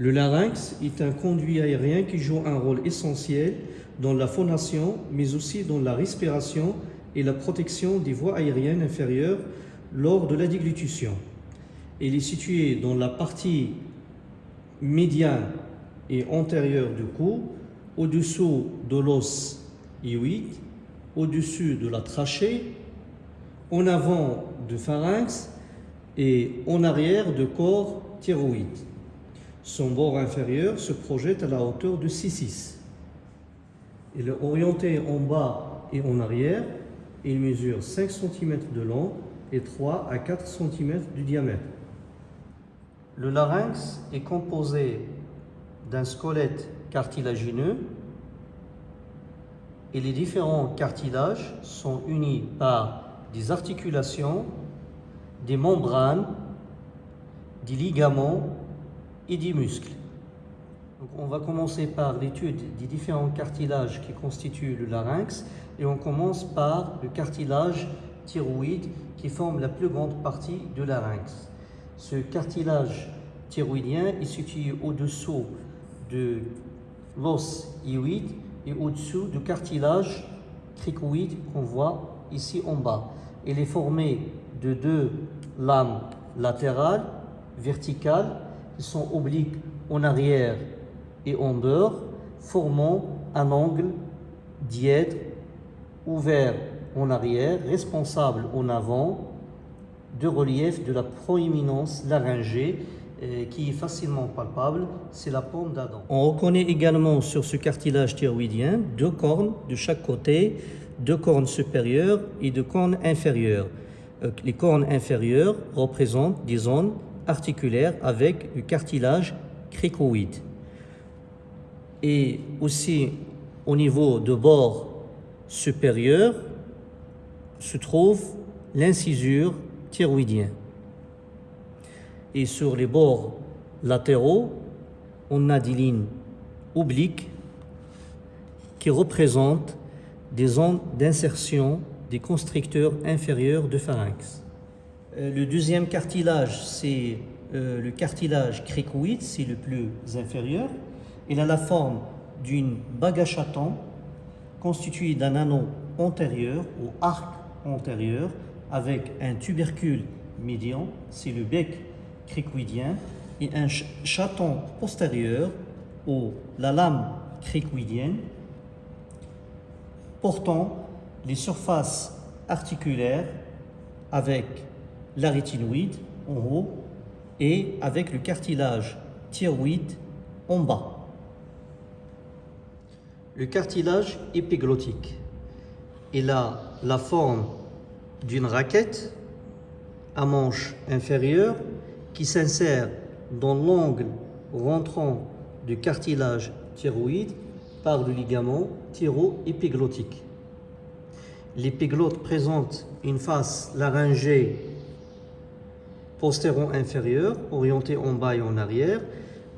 Le larynx est un conduit aérien qui joue un rôle essentiel dans la phonation, mais aussi dans la respiration et la protection des voies aériennes inférieures lors de la déglutition. Il est situé dans la partie médiane et antérieure du cou, au-dessous de l'os hyoïde, au-dessus de la trachée, en avant du pharynx et en arrière du corps thyroïde. Son bord inférieur se projette à la hauteur de 6,6. Il est orienté en bas et en arrière. Il mesure 5 cm de long et 3 à 4 cm de diamètre. Le larynx est composé d'un squelette cartilagineux et les différents cartilages sont unis par des articulations, des membranes, des ligaments et des muscles. on va commencer par l'étude des différents cartilages qui constituent le larynx et on commence par le cartilage thyroïde qui forme la plus grande partie du larynx. Ce cartilage thyroïdien est situé au-dessous de l'os hyoïde et au-dessous du cartilage cricoïde qu'on voit ici en bas. Il est formé de deux lames latérales, verticales, sont obliques en arrière et en dehors, formant un angle dièdre ouvert en arrière, responsable en avant de relief de la proéminence laryngée euh, qui est facilement palpable, c'est la paume d'Adam. On reconnaît également sur ce cartilage thyroïdien deux cornes de chaque côté, deux cornes supérieures et deux cornes inférieures. Euh, les cornes inférieures représentent des zones articulaires avec le cartilage cricoïde. Et aussi au niveau de bord supérieur se trouve l'incisure thyroïdienne et sur les bords latéraux, on a des lignes obliques qui représentent des zones d'insertion des constricteurs inférieurs de pharynx. Euh, le deuxième cartilage, c'est euh, le cartilage cricoïde, c'est le plus inférieur. Il a la forme d'une bague chaton constituée d'un anneau antérieur ou arc antérieur avec un tubercule médian, c'est le bec cricoïdien et un chaton postérieur ou la lame cricoïdienne portant les surfaces articulaires avec la rétinoïde en haut et avec le cartilage thyroïde en bas. Le cartilage épiglottique, il a la forme d'une raquette à manche inférieure qui s'insère dans l'angle rentrant du cartilage thyroïde par le ligament thyroépiglottique. L'épiglotte présente une face laryngée postéro-inférieure, orientée en bas et en arrière,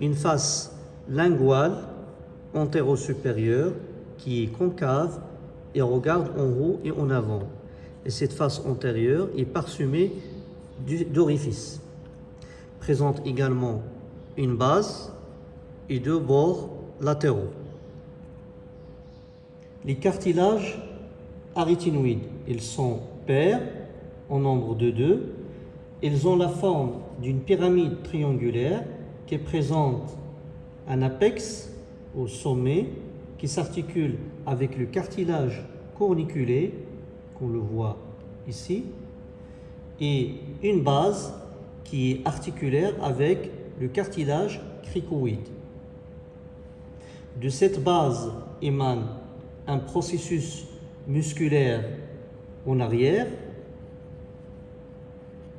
une face linguale antéro-supérieure qui est concave et regarde en haut et en avant. Et cette face antérieure est parsemée d'orifices présente également une base et deux bords latéraux. Les cartilages arytinoïdes, ils sont pairs en nombre de deux. Ils ont la forme d'une pyramide triangulaire qui présente un apex au sommet qui s'articule avec le cartilage corniculé, qu'on le voit ici, et une base qui est articulaire avec le cartilage cricoïde. De cette base émane un processus musculaire en arrière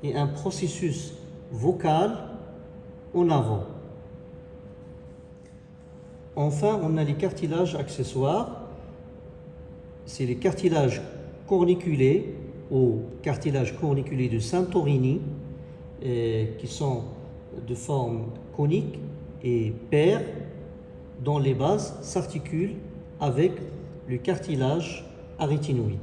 et un processus vocal en avant. Enfin, on a les cartilages accessoires. C'est les cartilages corniculés ou cartilage corniculé de Santorini qui sont de forme conique et paires dont les bases s'articulent avec le cartilage arytinoïde.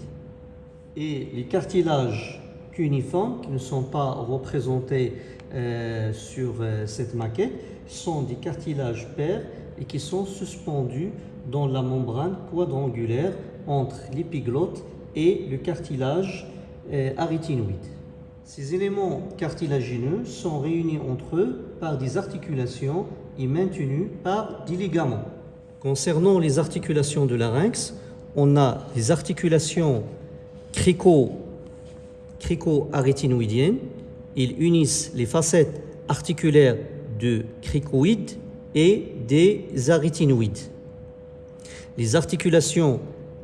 Et les cartilages cuniformes, qui ne sont pas représentés euh, sur euh, cette maquette, sont des cartilages pairs et qui sont suspendus dans la membrane quadrangulaire entre l'épiglotte et le cartilage euh. Ces éléments cartilagineux sont réunis entre eux par des articulations et maintenus par des ligaments. Concernant les articulations de larynx, on a les articulations crico, crico-arytinoïdiennes. Ils unissent les facettes articulaires de cricoïdes et des arytinoïdes. Les articulations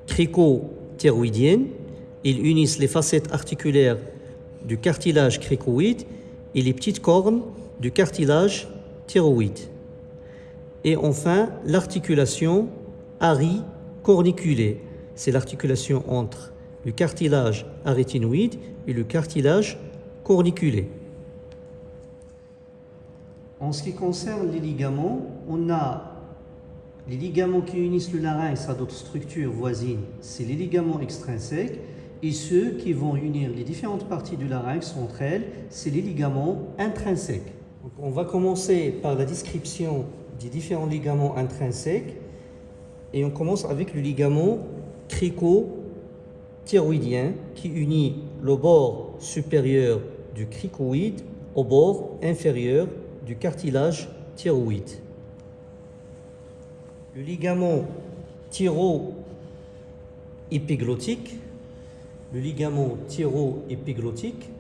crico-thyroïdiennes, ils unissent les facettes articulaires du cartilage cricoïde et les petites cornes du cartilage thyroïde. Et enfin, l'articulation ari-corniculée. C'est l'articulation entre le cartilage arytinoïde et le cartilage corniculé. En ce qui concerne les ligaments, on a les ligaments qui unissent le larynx à d'autres structures voisines, c'est les ligaments extrinsèques, et ceux qui vont unir les différentes parties du larynx entre elles, c'est les ligaments intrinsèques. on va commencer par la description des différents ligaments intrinsèques, et on commence avec le ligament crico-thyroïdien qui unit le bord supérieur du cricoïde au bord inférieur du cartilage thyroïde. Le ligament thyro-épiglottique, le ligament thyro-épiglottique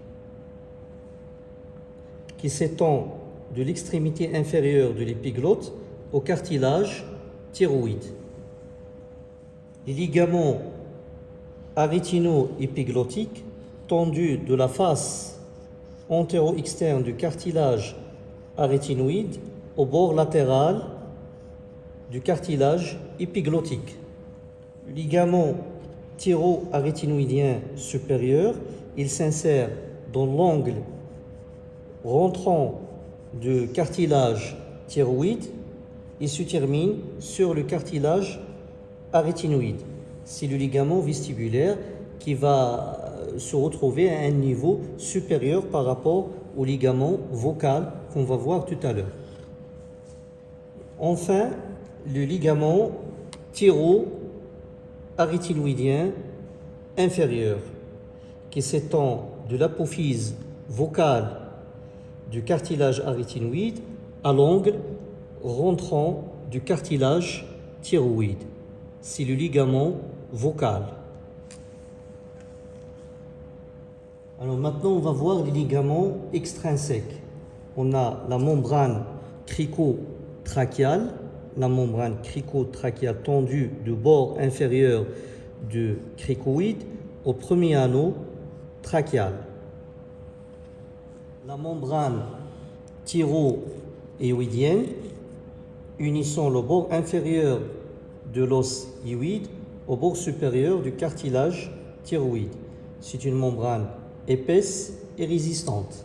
qui s'étend de l'extrémité inférieure de l'épiglotte au cartilage thyroïde. Les ligaments arytino-épiglottiques tendus de la face antéro-externe du cartilage arytinoïde au bord latéral du cartilage épiglottique. Ligament thyro-arytinoïdien supérieur, il s'insère dans l'angle rentrant du cartilage thyroïde et se termine sur le cartilage arytinoïde. C'est le ligament vestibulaire qui va se retrouver à un niveau supérieur par rapport au ligament vocal qu'on va voir tout à l'heure. Enfin, le ligament thyro-arytinoïdien inférieur qui s'étend de l'apophyse vocale du cartilage arytinoïde à l'angle rentrant du cartilage thyroïde. C'est le ligament vocal. Alors maintenant, on va voir les ligaments extrinsèques. On a la membrane cricotrachéale, la membrane cricotrachéale tendue du bord inférieur du cricoïde au premier anneau trachéal. La membrane thyroïdienne unissant le bord inférieur de l'os hyoïde au bord supérieur du cartilage thyroïde. C'est une membrane épaisse et résistante.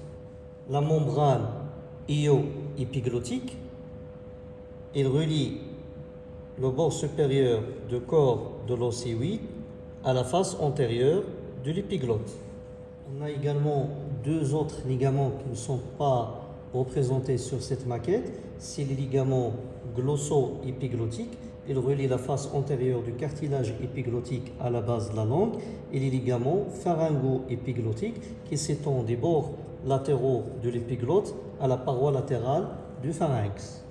La membrane io-épiglottique, il relie le bord supérieur du corps de l'océoïde à la face antérieure de l'épiglotte. On a également deux autres ligaments qui ne sont pas représentés sur cette maquette. C'est les ligaments glosso-épiglottiques il relie la face antérieure du cartilage épiglottique à la base de la langue et les ligaments pharyngo-épiglottiques qui s'étendent des bords latéraux de l'épiglotte à la paroi latérale du pharynx.